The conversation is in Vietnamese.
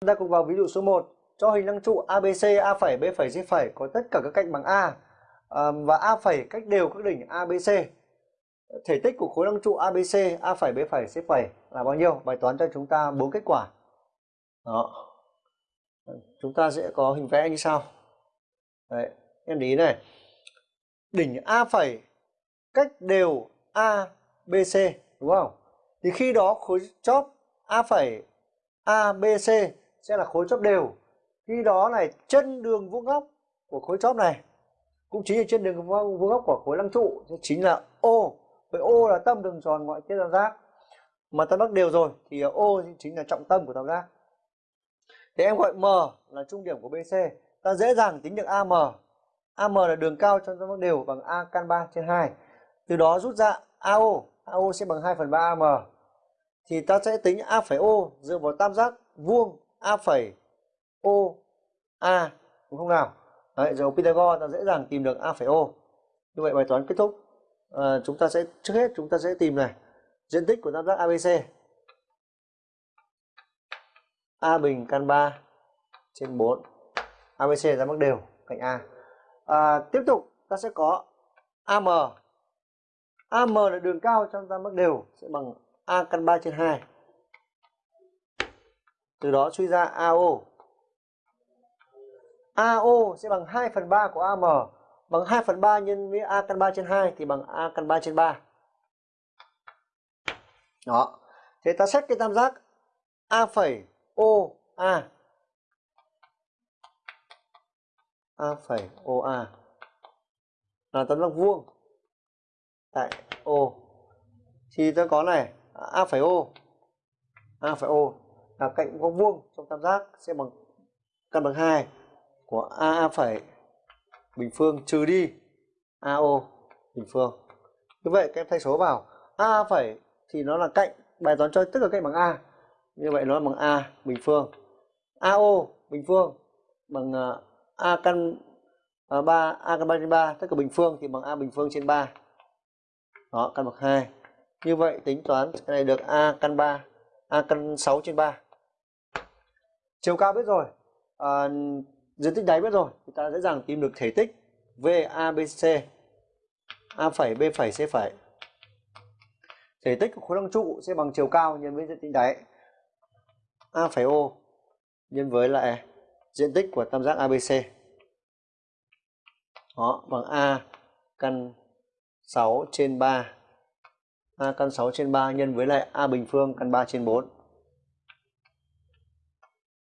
Chúng ta cùng vào ví dụ số 1. Cho hình lăng trụ ABC, A phẩy, B phẩy, C phẩy có tất cả các cạnh bằng A và A phẩy cách đều các đỉnh ABC. Thể tích của khối lăng trụ ABC, A phẩy, B phẩy, C phẩy là bao nhiêu? Bài toán cho chúng ta bốn kết quả. Đó. Chúng ta sẽ có hình vẽ như sau. Đấy, em để ý này. Đỉnh A phẩy cách đều A, B, C đúng không? Thì khi đó khối chóp A phẩy A, B, C sẽ là khối chóp đều. Khi đó này, chân đường vuông góc của khối chóp này, cũng chính là chân đường vuông góc của khối lăng trụ chính là O. Vậy O là tâm đường tròn ngoại tiết tam giác. Mà tam giác đều rồi, thì O chính là trọng tâm của tam giác. Thế em gọi M là trung điểm của BC. Ta dễ dàng tính được AM. AM là đường cao trong tam giác đều bằng A căn 3 trên 2. Từ đó rút ra AO. AO sẽ bằng 2 phần 3 AM. Thì ta sẽ tính A phẩy O dựa vào tam giác vuông A phẩy O A đúng không nào? Đấy, dấu Pythagore ta dễ dàng tìm được A phẩy O. Như vậy bài toán kết thúc. À, chúng ta sẽ trước hết chúng ta sẽ tìm này diện tích của tam giác ABC. A bình căn 3 trên 4. ABC là mắc đều cạnh A. À, tiếp tục ta sẽ có AM. AM là đường cao trong tam giác đều sẽ bằng A căn 3 trên 2. Từ đó suy ra AO. AO sẽ bằng 2 phần 3 của AM. Bằng 2 phần 3 nhân với A căn 3 trên 2 thì bằng A căn 3 trên 3. Đó. Thế ta xét cái tam giác A phẩy O A. A phẩy O A là tam giác vuông tại O. Thì ta có này, A phẩy O. A phẩy O là cạnh vuông vuông trong tam giác sẽ bằng căn bằng 2 của A phẩy bình phương trừ đi AO bình phương. Như vậy các em thay số vào A phẩy thì nó là cạnh bài toán cho tức là cạnh bằng A. Như vậy nó là bằng A bình phương. AO bình phương bằng à, A căn à, uh, 3 A căn 3 trên 3 tất cả bình phương thì bằng A bình phương trên 3. Đó căn bậc 2. Như vậy tính toán cái này được A căn 3 A căn 6 trên 3 chiều cao biết rồi. À, diện tích đáy biết rồi. Chúng ta dễ dàng tìm được thể tích VABC A phẩy B phẩy C phẩy. Thể tích của khối lăng trụ sẽ bằng chiều cao nhân với diện tích đáy. A phẩy O nhân với lại diện tích của tam giác ABC đó bằng A căn 6 trên 3 A căn 6 trên 3 nhân với lại A bình phương căn 3 trên 4